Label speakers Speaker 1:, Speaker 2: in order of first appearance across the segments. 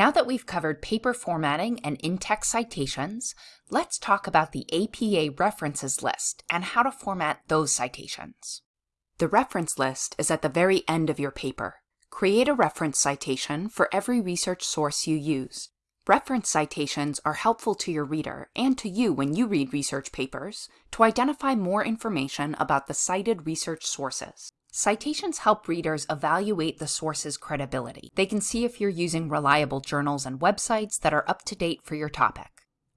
Speaker 1: Now that we've covered paper formatting and in-text citations, let's talk about the APA references list and how to format those citations. The reference list is at the very end of your paper. Create a reference citation for every research source you use. Reference citations are helpful to your reader and to you when you read research papers to identify more information about the cited research sources. Citations help readers evaluate the source's credibility. They can see if you're using reliable journals and websites that are up to date for your topic.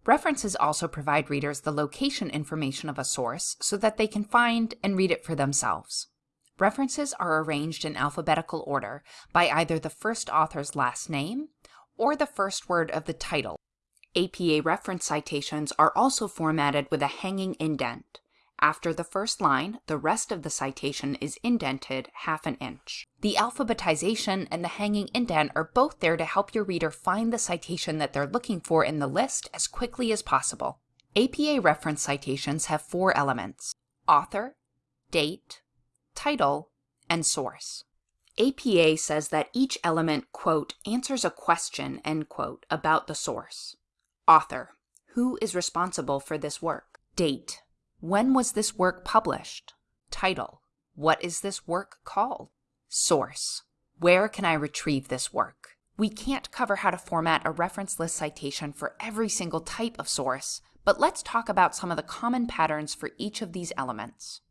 Speaker 1: References also provide readers the location information of a source so that they can find and read it for themselves. References are arranged in alphabetical order by either the first author's last name or the first word of the title. APA reference citations are also formatted with a hanging indent. After the first line, the rest of the citation is indented half an inch. The alphabetization and the hanging indent are both there to help your reader find the citation that they're looking for in the list as quickly as possible. APA reference citations have four elements, author, date, title, and source. APA says that each element, quote, answers a question, end quote, about the source. Author, who is responsible for this work? Date, when was this work published? Title, what is this work called? Source, where can I retrieve this work? We can't cover how to format a reference list citation for every single type of source, but let's talk about some of the common patterns for each of these elements.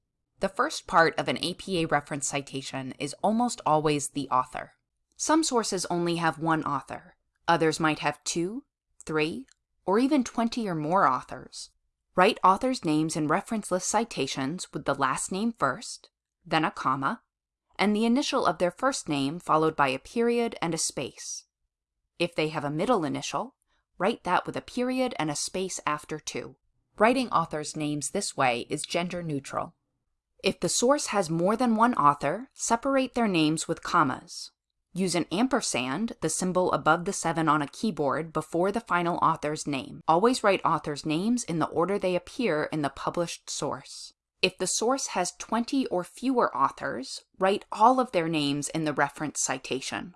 Speaker 1: The first part of an APA reference citation is almost always the author. Some sources only have one author. Others might have two, three, or even 20 or more authors. Write authors' names in reference list citations with the last name first, then a comma, and the initial of their first name followed by a period and a space. If they have a middle initial, write that with a period and a space after too. Writing authors' names this way is gender neutral. If the source has more than one author, separate their names with commas. Use an ampersand, the symbol above the 7 on a keyboard, before the final author's name. Always write authors' names in the order they appear in the published source. If the source has 20 or fewer authors, write all of their names in the reference citation.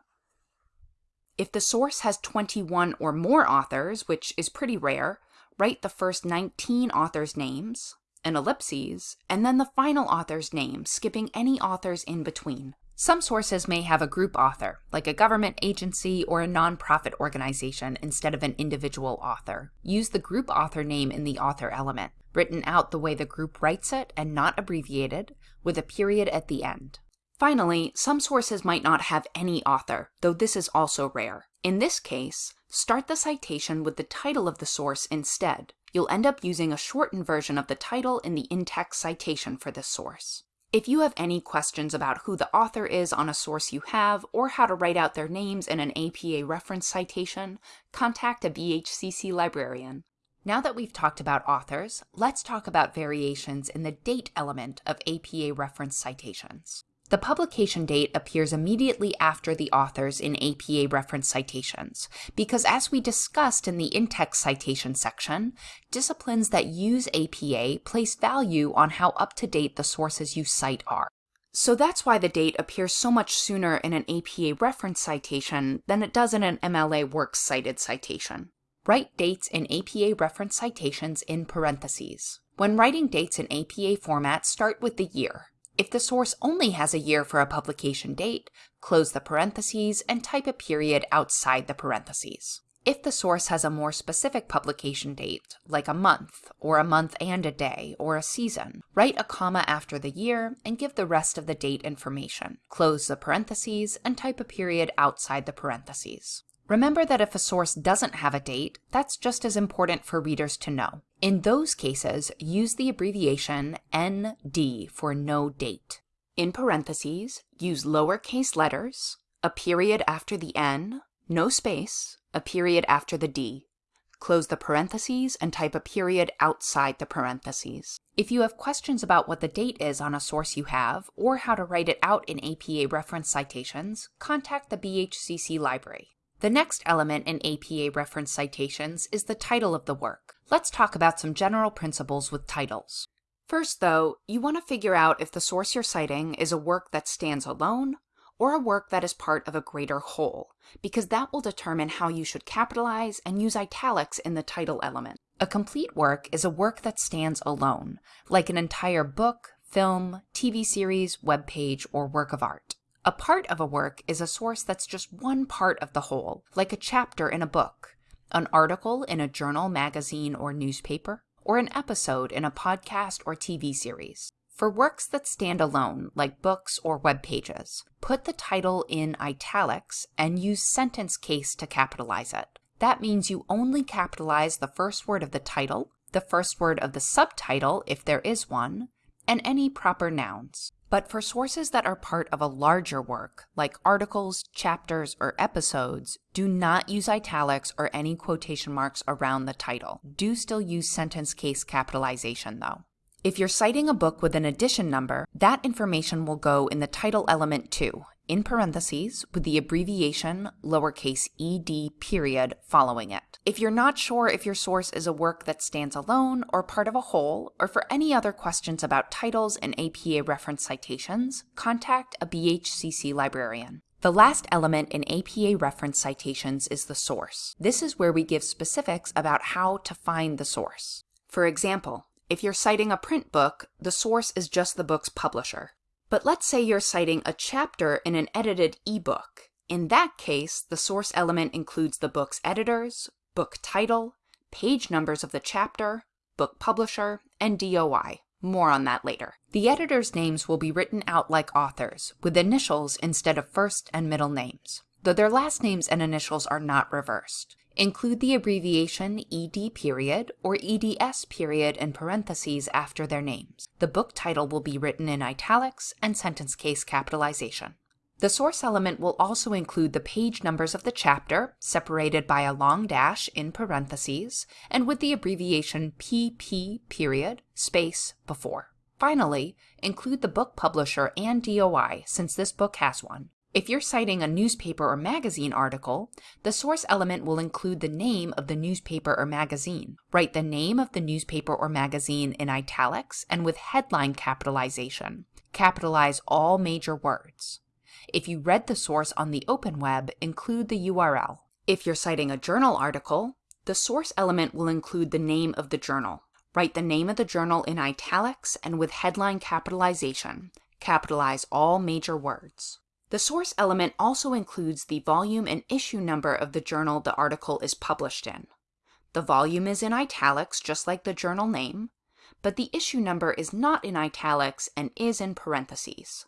Speaker 1: If the source has 21 or more authors, which is pretty rare, write the first 19 authors' names, an ellipses, and then the final author's name, skipping any authors in between. Some sources may have a group author, like a government agency or a nonprofit organization, instead of an individual author. Use the group author name in the author element, written out the way the group writes it and not abbreviated, with a period at the end. Finally, some sources might not have any author, though this is also rare. In this case, start the citation with the title of the source instead, you'll end up using a shortened version of the title in the in-text citation for this source. If you have any questions about who the author is on a source you have, or how to write out their names in an APA reference citation, contact a BHCC librarian. Now that we've talked about authors, let's talk about variations in the date element of APA reference citations. The publication date appears immediately after the authors in APA reference citations, because as we discussed in the in-text citation section, disciplines that use APA place value on how up-to-date the sources you cite are. So that's why the date appears so much sooner in an APA reference citation than it does in an MLA Works cited citation. Write dates in APA reference citations in parentheses. When writing dates in APA format, start with the year. If the source only has a year for a publication date, close the parentheses and type a period outside the parentheses. If the source has a more specific publication date, like a month, or a month and a day, or a season, write a comma after the year and give the rest of the date information. Close the parentheses and type a period outside the parentheses. Remember that if a source doesn't have a date, that's just as important for readers to know. In those cases, use the abbreviation ND for no date. In parentheses, use lowercase letters, a period after the N, no space, a period after the D. Close the parentheses and type a period outside the parentheses. If you have questions about what the date is on a source you have, or how to write it out in APA reference citations, contact the BHCC library. The next element in APA reference citations is the title of the work. Let's talk about some general principles with titles. First, though, you want to figure out if the source you're citing is a work that stands alone or a work that is part of a greater whole, because that will determine how you should capitalize and use italics in the title element. A complete work is a work that stands alone, like an entire book, film, TV series, web page, or work of art. A part of a work is a source that's just one part of the whole, like a chapter in a book, an article in a journal, magazine, or newspaper, or an episode in a podcast or TV series. For works that stand alone, like books or web pages, put the title in italics and use sentence case to capitalize it. That means you only capitalize the first word of the title, the first word of the subtitle if there is one, and any proper nouns. But for sources that are part of a larger work, like articles, chapters, or episodes, do not use italics or any quotation marks around the title. Do still use sentence case capitalization though. If you're citing a book with an edition number, that information will go in the title element too, in parentheses, with the abbreviation lowercase ed period following it. If you're not sure if your source is a work that stands alone or part of a whole, or for any other questions about titles and APA reference citations, contact a BHCC librarian. The last element in APA reference citations is the source. This is where we give specifics about how to find the source. For example, if you're citing a print book, the source is just the book's publisher. But let's say you're citing a chapter in an edited ebook. In that case, the source element includes the book's editors, book title, page numbers of the chapter, book publisher, and DOI. More on that later. The editors' names will be written out like authors, with initials instead of first and middle names, though their last names and initials are not reversed. Include the abbreviation ED period or EDS period in parentheses after their names. The book title will be written in italics and sentence case capitalization. The source element will also include the page numbers of the chapter, separated by a long dash in parentheses, and with the abbreviation PP period space before. Finally, include the book publisher and DOI, since this book has one. If you're citing a newspaper or magazine article, the source element will include the name of the newspaper or magazine. Write the name of the newspaper or magazine in italics and with headline capitalization. Capitalize all major words. If you read the source on the open web, include the URL. If you're citing a journal article, the source element will include the name of the journal. Write the name of the journal in italics and with headline capitalization. Capitalize all major words. The source element also includes the volume and issue number of the journal the article is published in. The volume is in italics, just like the journal name, but the issue number is not in italics and is in parentheses.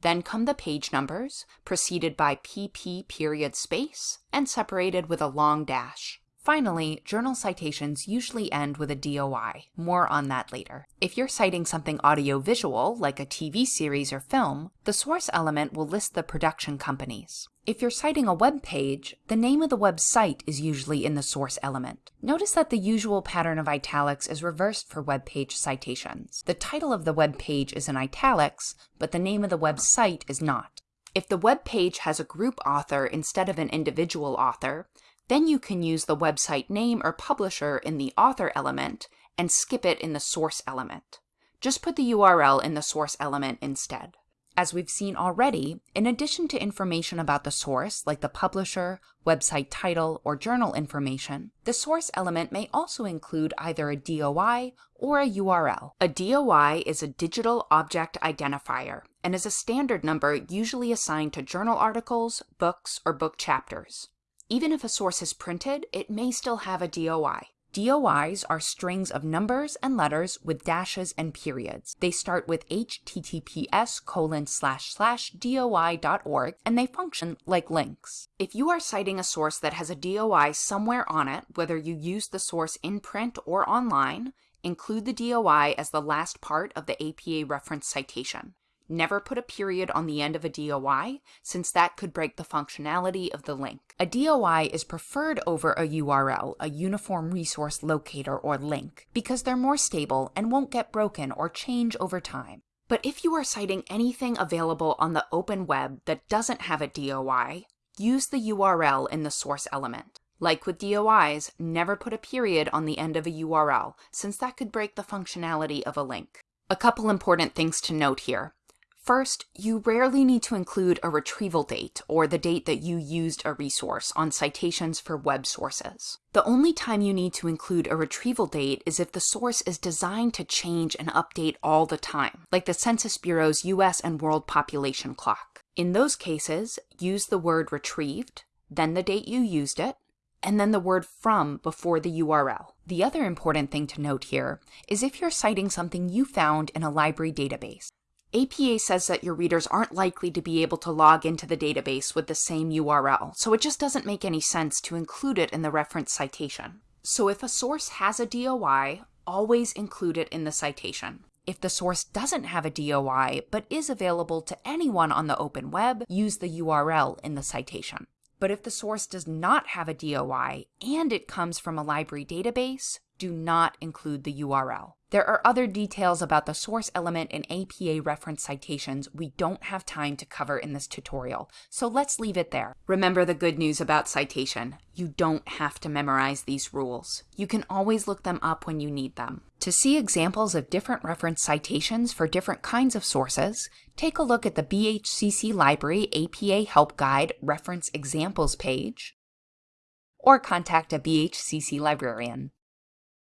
Speaker 1: Then come the page numbers, preceded by PP period space, and separated with a long dash. Finally, journal citations usually end with a DOI. More on that later. If you're citing something audiovisual, like a TV series or film, the source element will list the production companies. If you're citing a web page, the name of the website is usually in the source element. Notice that the usual pattern of italics is reversed for web page citations. The title of the web page is in italics, but the name of the website is not. If the web page has a group author instead of an individual author, then you can use the website name or publisher in the author element and skip it in the source element. Just put the URL in the source element instead. As we've seen already, in addition to information about the source, like the publisher, website title, or journal information, the source element may also include either a DOI or a URL. A DOI is a digital object identifier and is a standard number usually assigned to journal articles, books, or book chapters. Even if a source is printed, it may still have a DOI. DOIs are strings of numbers and letters with dashes and periods. They start with https colon slash slash doi.org and they function like links. If you are citing a source that has a DOI somewhere on it, whether you use the source in print or online, include the DOI as the last part of the APA reference citation. Never put a period on the end of a DOI, since that could break the functionality of the link. A DOI is preferred over a URL, a Uniform Resource Locator or link, because they're more stable and won't get broken or change over time. But if you are citing anything available on the open web that doesn't have a DOI, use the URL in the source element. Like with DOIs, never put a period on the end of a URL, since that could break the functionality of a link. A couple important things to note here. First, you rarely need to include a retrieval date or the date that you used a resource on citations for web sources. The only time you need to include a retrieval date is if the source is designed to change and update all the time, like the Census Bureau's US and World Population Clock. In those cases, use the word retrieved, then the date you used it, and then the word from before the URL. The other important thing to note here is if you're citing something you found in a library database. APA says that your readers aren't likely to be able to log into the database with the same URL, so it just doesn't make any sense to include it in the reference citation. So if a source has a DOI, always include it in the citation. If the source doesn't have a DOI, but is available to anyone on the open web, use the URL in the citation. But if the source does not have a DOI and it comes from a library database, do not include the URL. There are other details about the source element in APA reference citations we don't have time to cover in this tutorial, so let's leave it there. Remember the good news about citation. You don't have to memorize these rules. You can always look them up when you need them. To see examples of different reference citations for different kinds of sources, take a look at the BHCC Library APA Help Guide Reference Examples page, or contact a BHCC librarian.